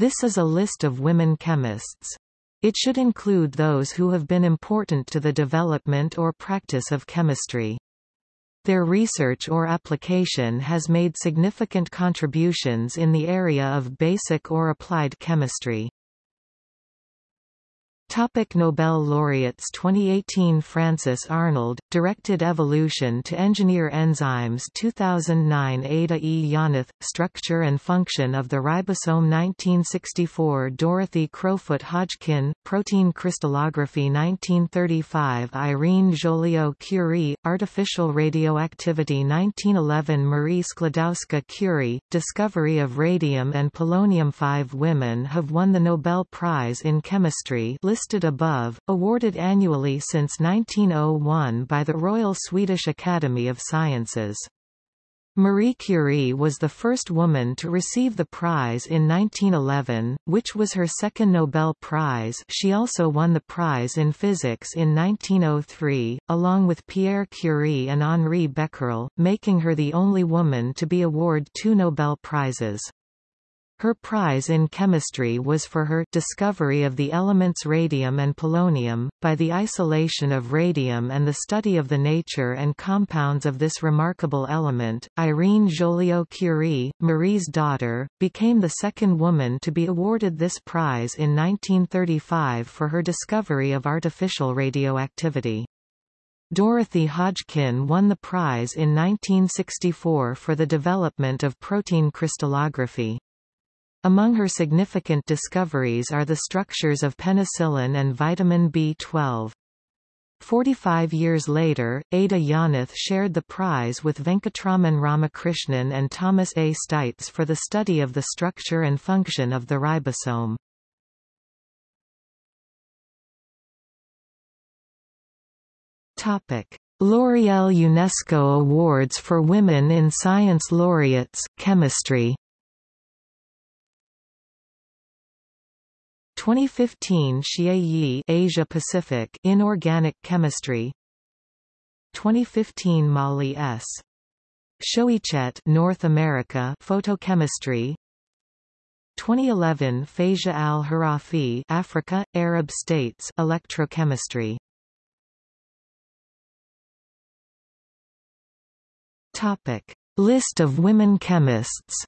This is a list of women chemists. It should include those who have been important to the development or practice of chemistry. Their research or application has made significant contributions in the area of basic or applied chemistry. Topic Nobel laureates 2018 Frances Arnold, directed evolution to engineer enzymes 2009 Ada E. Yonath, structure and function of the ribosome 1964 Dorothy Crowfoot Hodgkin, protein crystallography 1935 Irene Joliot-Curie, artificial radioactivity 1911 Marie Sklodowska-Curie, discovery of radium and polonium Five women have won the Nobel Prize in Chemistry listed above, awarded annually since 1901 by the Royal Swedish Academy of Sciences. Marie Curie was the first woman to receive the prize in 1911, which was her second Nobel Prize she also won the prize in physics in 1903, along with Pierre Curie and Henri Becquerel, making her the only woman to be awarded two Nobel Prizes. Her prize in chemistry was for her discovery of the elements radium and polonium. By the isolation of radium and the study of the nature and compounds of this remarkable element, Irene Joliot-Curie, Marie's daughter, became the second woman to be awarded this prize in 1935 for her discovery of artificial radioactivity. Dorothy Hodgkin won the prize in 1964 for the development of protein crystallography. Among her significant discoveries are the structures of penicillin and vitamin B12. Forty-five years later, Ada Yonath shared the prize with Venkatraman Ramakrishnan and Thomas A. Steitz for the study of the structure and function of the ribosome. L'Oréal UNESCO Awards for Women in Science Laureates, Chemistry 2015 Xie Yi Asia Pacific Inorganic Chemistry. 2015 Molly S. Shoichet North America Photochemistry. 2011 Faiza Al-Kharafi Africa Arab States Electrochemistry. Topic. List of women chemists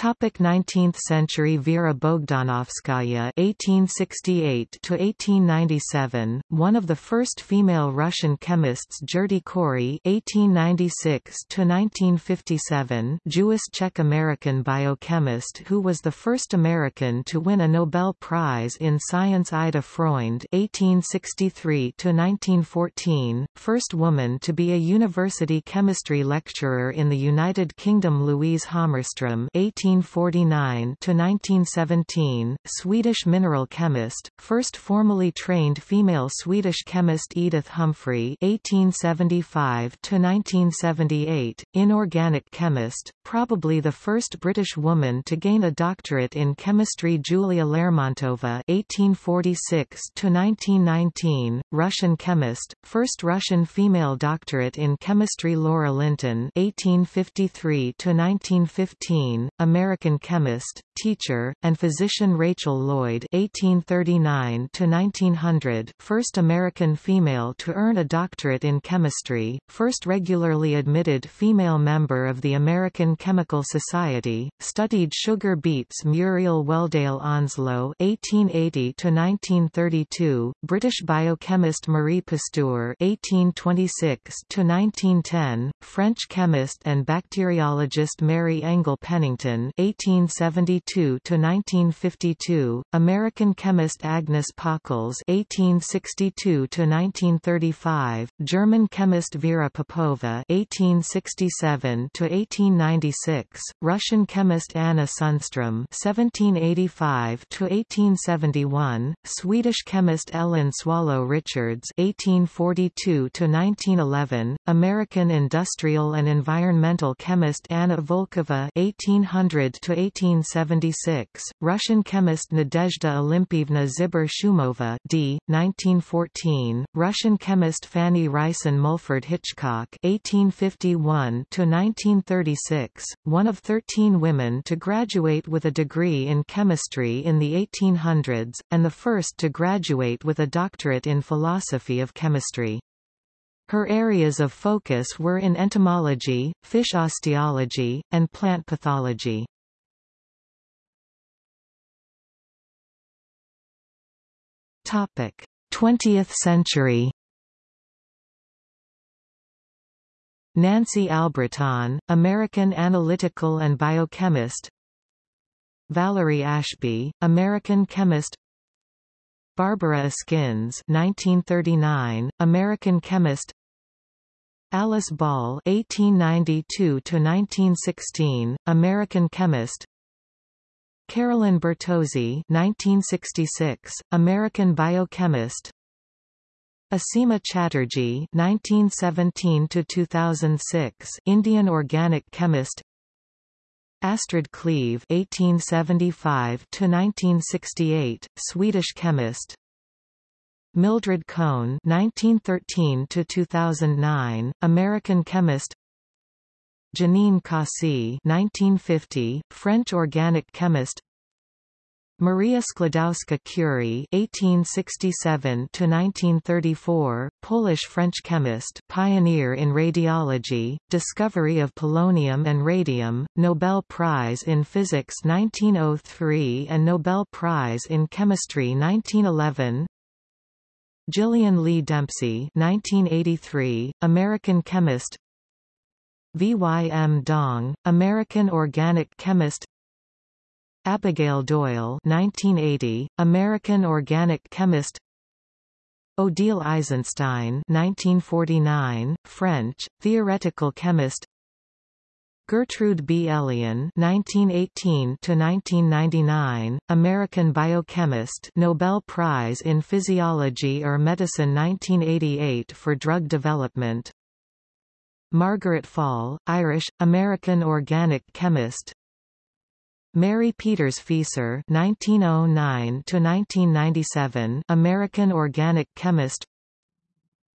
Topic 19th century Vera Bogdanovskaya (1868–1897), one of the first female Russian chemists. Gerty Cori (1896–1957), Jewish Czech-American biochemist who was the first American to win a Nobel Prize in Science. Ida Freund (1863–1914), first woman to be a university chemistry lecturer in the United Kingdom. Louise Hammarström (18 1949 to 1917, Swedish mineral chemist, first formally trained female Swedish chemist Edith Humphrey (1875 to 1978), inorganic chemist, probably the first British woman to gain a doctorate in chemistry Julia Lermontova (1846 to 1919), Russian chemist, first Russian female doctorate in chemistry Laura Linton (1853 to 1915), American American chemist, teacher, and physician Rachel Lloyd (1839–1900), first American female to earn a doctorate in chemistry, first regularly admitted female member of the American Chemical Society, studied sugar beets Muriel Wheldale Onslow (1880–1932), British biochemist Marie Pasteur (1826–1910), French chemist and bacteriologist Mary Engel Pennington 1872–1952, American chemist Agnes Pockels (1862–1935), German chemist Vera Popova (1867–1896), Russian chemist Anna Sundström (1785–1871), Swedish chemist Ellen Swallow Richards (1842–1911), American industrial and environmental chemist Anna Volkova (1800 1800–1876, Russian chemist Nadezhda Olympyevna Zibur-Shumova d. 1914, Russian chemist Fanny Rysam Mulford Hitchcock 1851 to 1936, one of 13 women to graduate with a degree in chemistry in the 1800s, and the first to graduate with a doctorate in philosophy of chemistry. Her areas of focus were in entomology, fish osteology, and plant pathology. Topic: 20th century. Nancy Albritton, American analytical and biochemist. Valerie Ashby, American chemist. Barbara Askins 1939, American chemist Alice Ball (1892–1916), American chemist. Carolyn Bertozzi (1966), American biochemist. Asima Chatterjee (1917–2006), Indian organic chemist. Astrid Cleve (1875–1968), Swedish chemist. Mildred Cohn (1913–2009), American chemist. Janine Cossy (1950), French organic chemist. Maria Sklodowska-Curie (1867–1934), Polish-French chemist, pioneer in radiology, discovery of polonium and radium, Nobel Prize in Physics 1903 and Nobel Prize in Chemistry 1911. Jillian Lee Dempsey 1983, American chemist V. Y. M. Dong, American organic chemist Abigail Doyle 1980, American organic chemist Odile Eisenstein 1949, French, theoretical chemist Gertrude B. Elion (1918–1999), American biochemist, Nobel Prize in Physiology or Medicine 1988 for drug development. Margaret Faul, Irish, American organic chemist. Mary Peters Fieser (1909–1997), American organic chemist.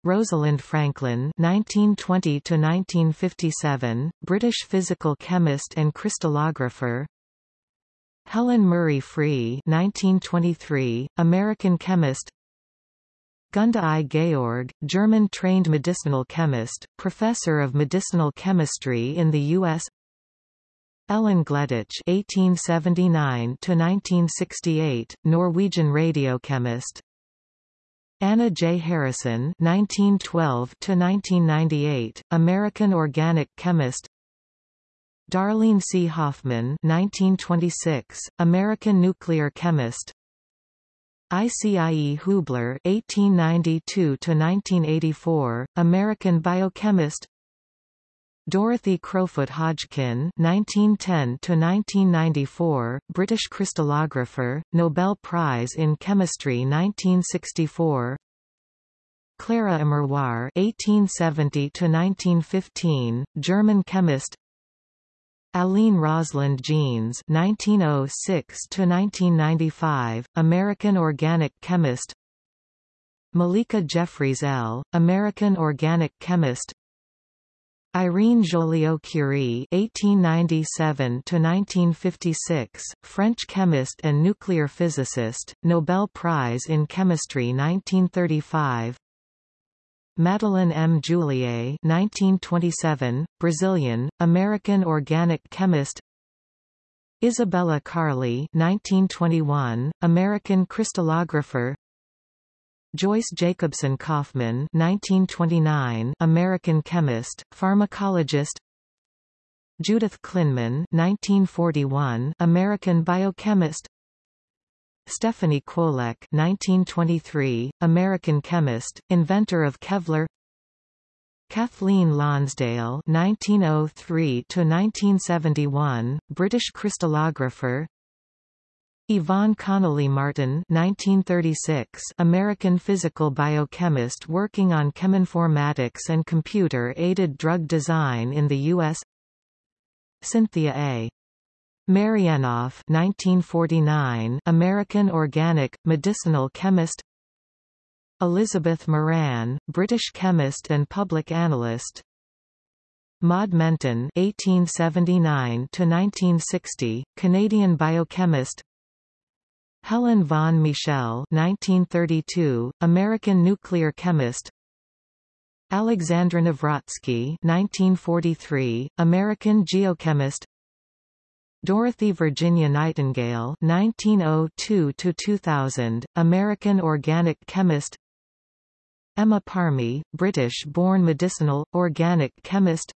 Rosalind Franklin (1920–1957), British physical chemist and crystallographer. Helen Murray Free (1923), American chemist. Gunda I. Georg, German-trained medicinal chemist, professor of medicinal chemistry in the U.S. Ellen Gleditsch (1879–1968), Norwegian radiochemist. Anna J. Harrison (1912–1998), American organic chemist. Darlene C. Hoffman (1926), American nuclear chemist. Icie Hoobler (1892–1984), American biochemist. Dorothy Crowfoot Hodgkin (1910–1994), British crystallographer, Nobel Prize in Chemistry 1964. Clara Immerwahr (1870–1915), German chemist. Allene Rosalind Jeanes (1906–1995), American organic chemist. Malika Jeffries L., American organic chemist. Irene Joliot-Curie (1897–1956), French chemist and nuclear physicist, Nobel Prize in Chemistry 1935. Madeleine M. Joullié (1927), Brazilian, American organic chemist. Isabella Karle (1921), American crystallographer. Joyce Jacobson Kaufman 1929, American chemist, pharmacologist. Judith Klinman 1941, American biochemist. Stephanie Kwolek 1923, American chemist, inventor of Kevlar. Kathleen Lonsdale 1903–1971, British crystallographer Yvonne Connolly Martin 1936, American physical biochemist working on cheminformatics and computer-aided drug design in the U.S. Cynthia A. Maryanoff 1949, American organic, medicinal chemist Elizabeth Moran, British chemist and public analyst Maud Menten (1879–1960), Canadian biochemist. Helen Vaughn Michel (1932), American nuclear chemist. Alexandra Navrotsky (1943), American geochemist. Dorothy Virginia Nightingale (1902–2000), American organic chemist. Emma Parmee, British-born medicinal, organic chemist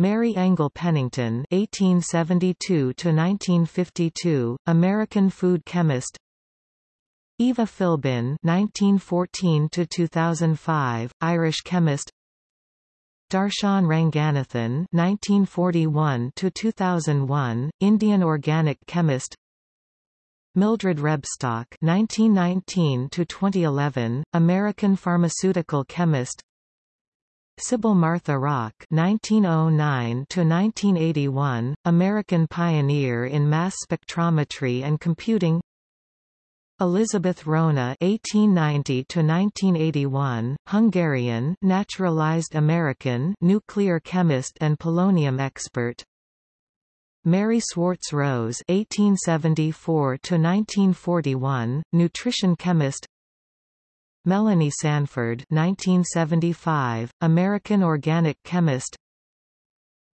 Mary Engel Pennington (1872–1952), American food chemist. Eva Philbin (1914–2005), Irish chemist. Darshan Ranganathan (1941–2001), Indian organic chemist. Mildred Rebstock (1919–2011), American pharmaceutical chemist. Sibyl Martha Rock (1909–1981), American pioneer in mass spectrometry and computing. Elizabeth Rona (1890–1981), Hungarian, naturalized American, nuclear chemist and polonium expert. Mary Swartz Rose (1874–1941), nutrition chemist. Melanie Sanford 1975, American organic chemist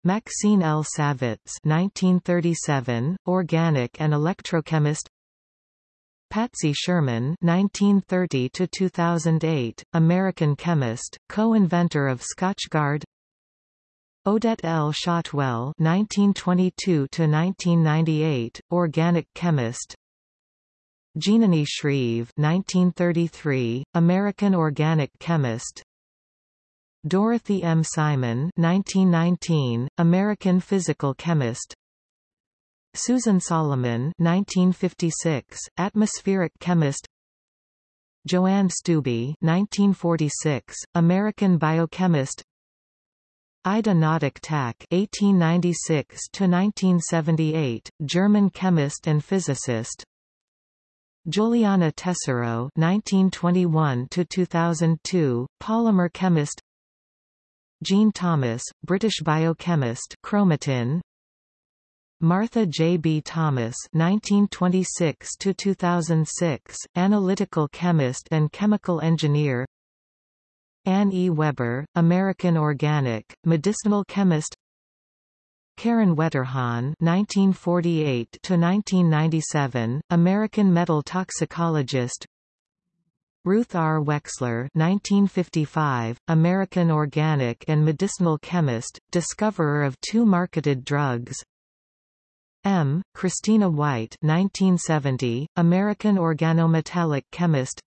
Maxine L. Savitz 1937, organic and electrochemist Patsy Sherman 1930–2008, American chemist, co-inventor of Scotchgard Odette L. Shotwell 1922–1998, organic chemist, Janani Shreve 1933, American organic chemist. Dorothy M. Simon 1919, American physical chemist. Susan Solomon 1956, atmospheric chemist. Joanne Stubbe 1946, American biochemist. Ida Noddack Tacke 1896–1978, German chemist and physicist Juliana Tesoro (1921–2002), polymer chemist. Jean Thomas, British biochemist, chromatin. Martha J. B. Thomas (1926–2006), analytical chemist and chemical engineer. Anne E. Weber, American organic, medicinal chemist. Karen Wetterhahn (1948–1997), American metal toxicologist. Ruth R. Wexler (1955), American organic and medicinal chemist, discoverer of two marketed drugs. M. Christina White 1970, American organometallic chemist.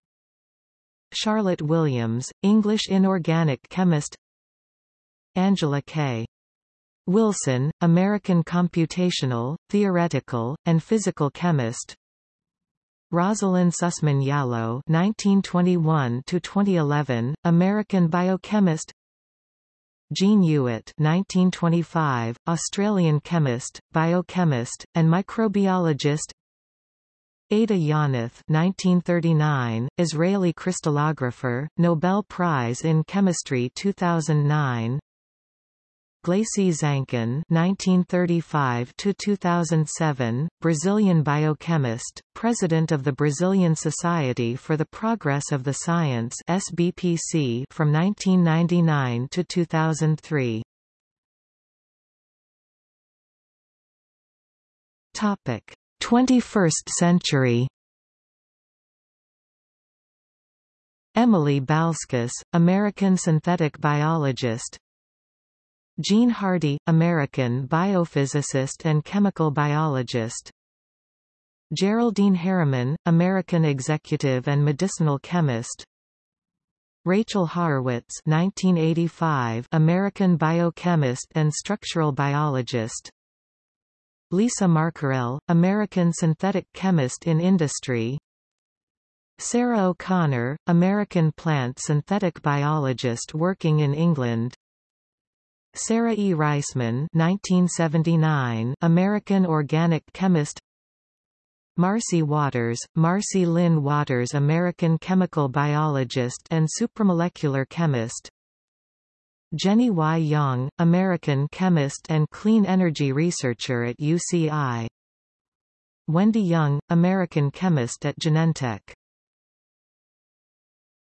Charlotte Williams, English inorganic chemist. Angela K. Wilson, American computational, theoretical, and physical chemist Rosalind Sussman Yalow (1921–2011), American biochemist. Jean Hewitt (1925), Australian chemist, biochemist, and microbiologist. Ada Yonath (1939), Israeli crystallographer, Nobel Prize in Chemistry 2009. Gleice Zancan (1935–2007), Brazilian biochemist, president of the Brazilian Society for the Progress of the Science (SBPC) from 1999 to 2003. Topic: 21st century. Emily Balskus, American synthetic biologist, Jean Hardy, American biophysicist and chemical biologist. Geraldine Harriman, American executive and medicinal chemist. Rachel Haurwitz 1985, American biochemist and structural biologist. Lisa Marcaurelle, American synthetic chemist in industry. Sarah O'Connor, American plant synthetic biologist working in England. Sarah E. Reisman 1979, American organic chemist Marcy Waters, Marcy Lynn Waters American chemical biologist and supramolecular chemist Jenny Y. Yang, American chemist and clean energy researcher at UCI Wendy Young, American chemist at Genentech